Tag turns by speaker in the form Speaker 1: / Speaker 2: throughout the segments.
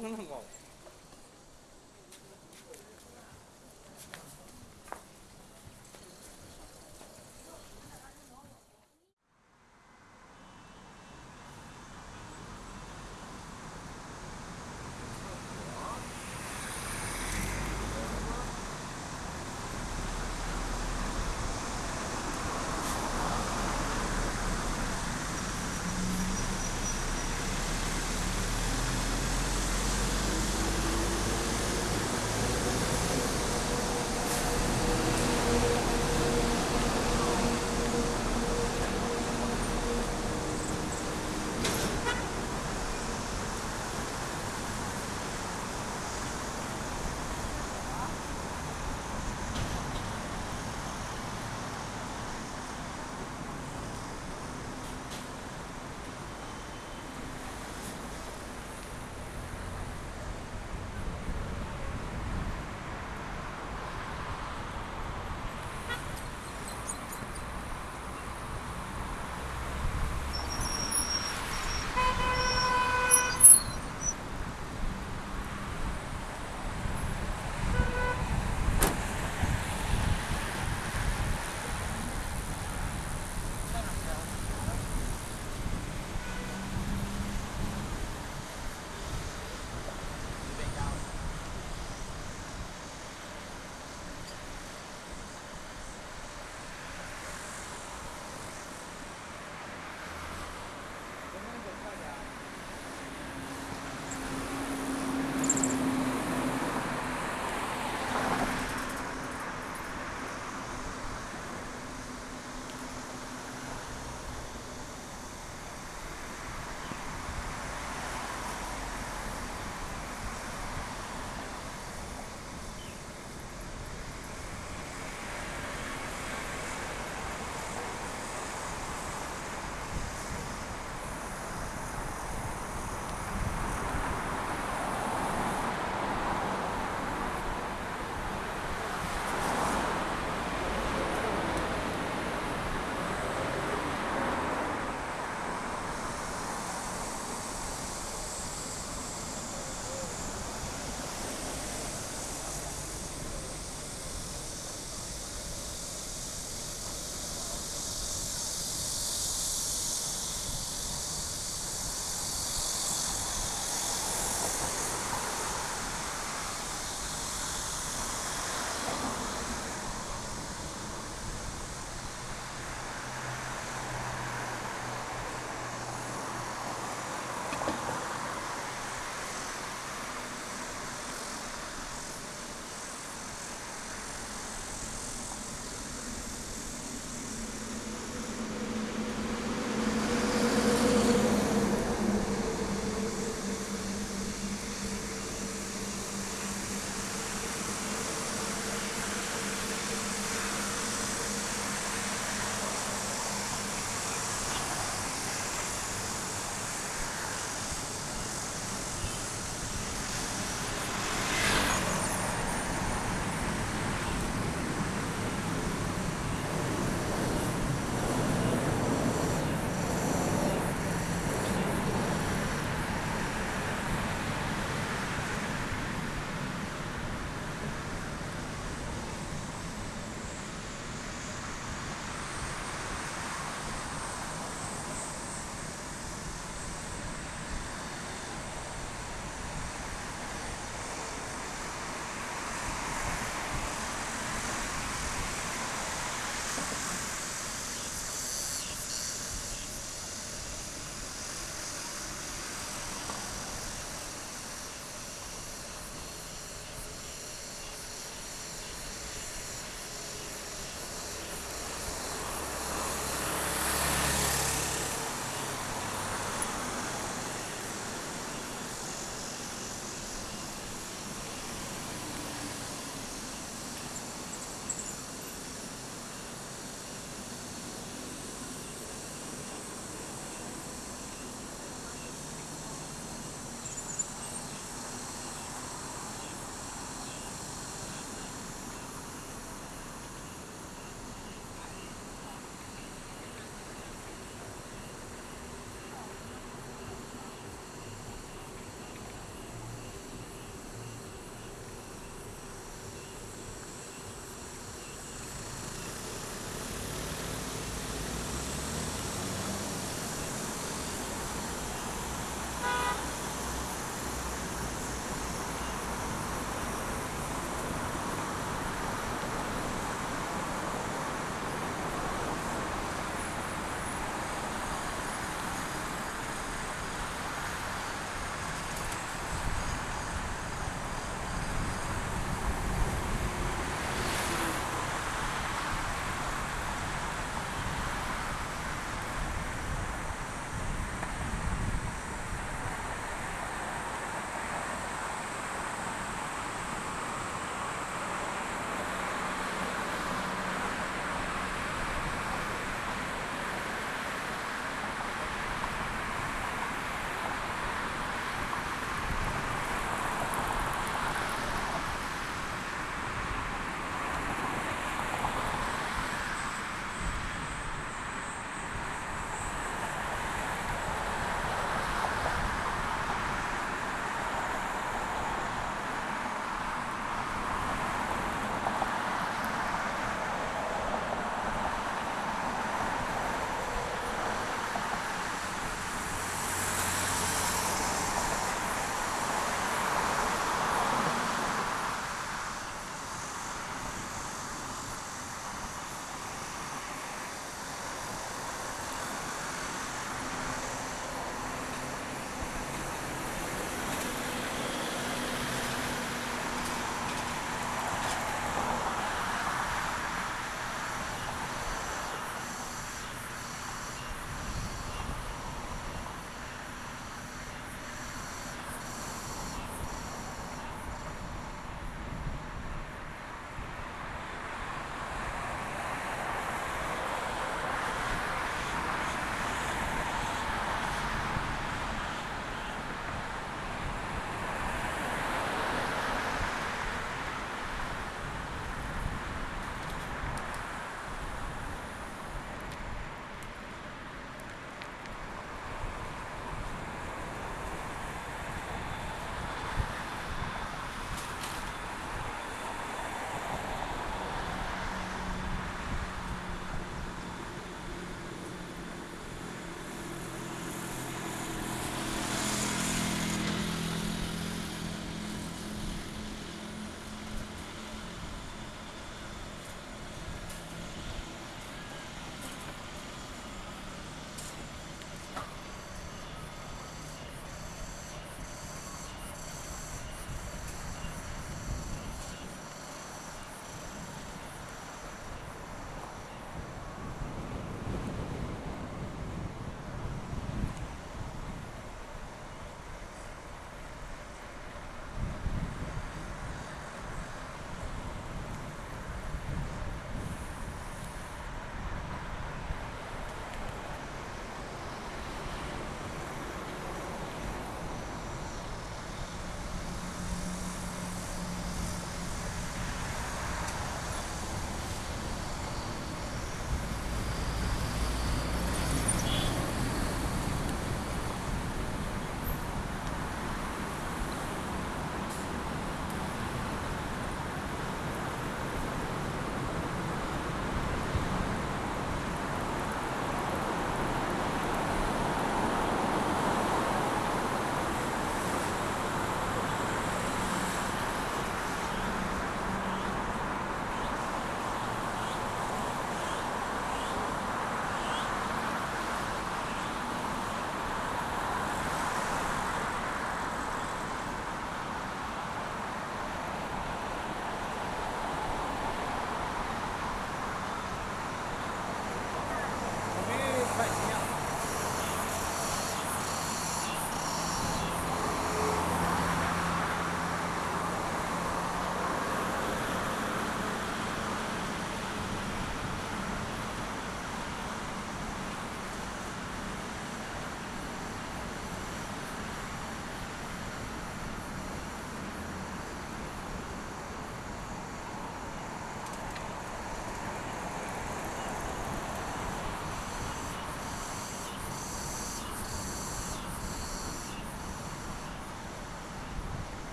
Speaker 1: 吊风筝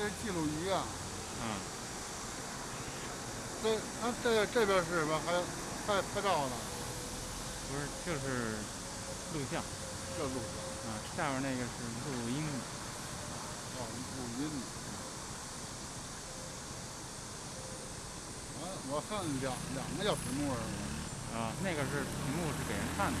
Speaker 1: 这是记录仪啊。
Speaker 2: 嗯，
Speaker 1: 这啊这这边是什么？还拍拍照呢？
Speaker 2: 不是，就是录像。
Speaker 1: 这录像。
Speaker 2: 啊，下面那个是录音。
Speaker 1: 哦，录音。我我看两两个小屏幕是
Speaker 2: 啊，那个是屏幕是给人看的。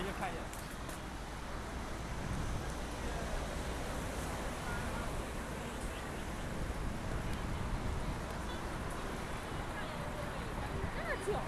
Speaker 3: 对，直接看一眼。
Speaker 4: 这是酒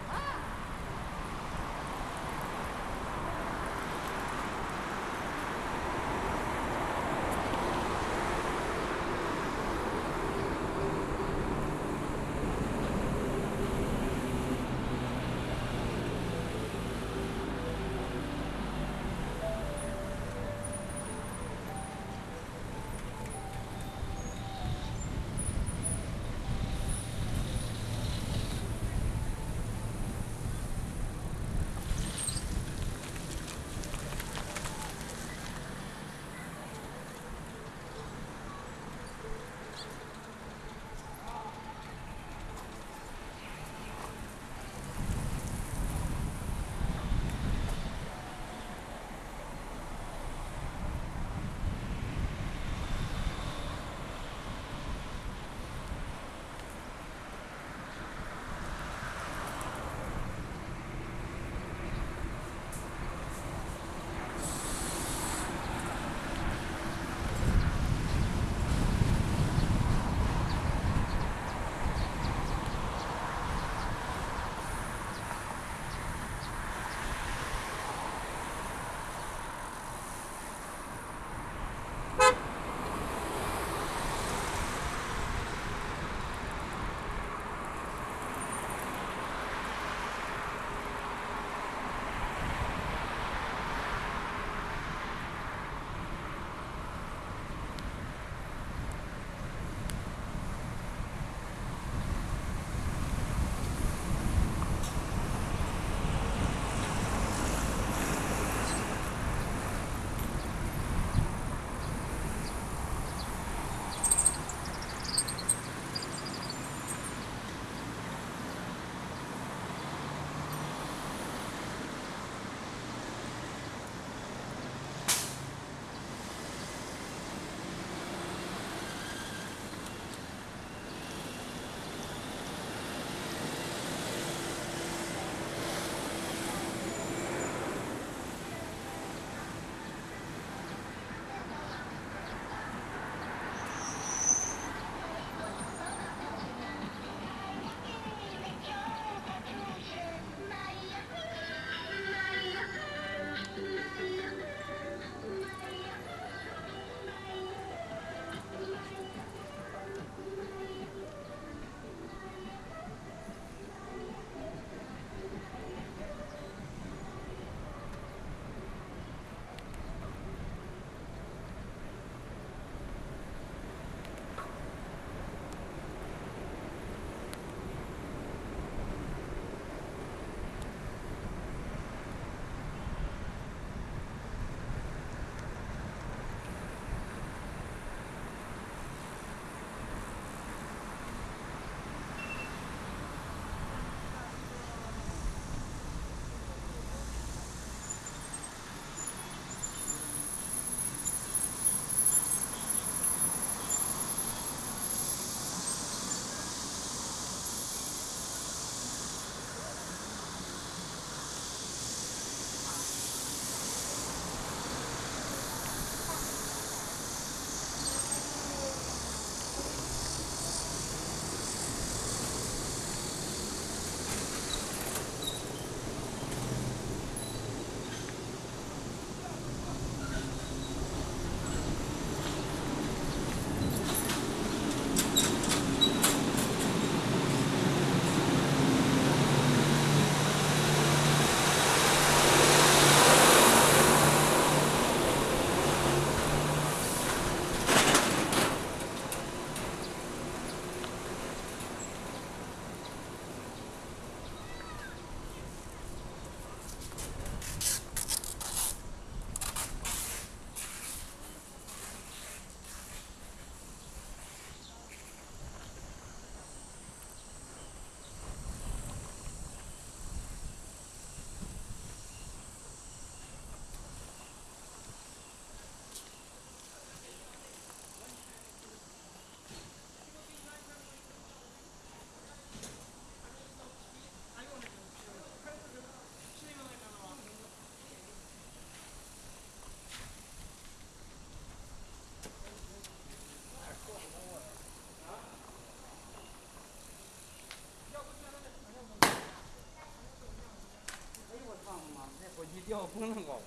Speaker 3: 不能高。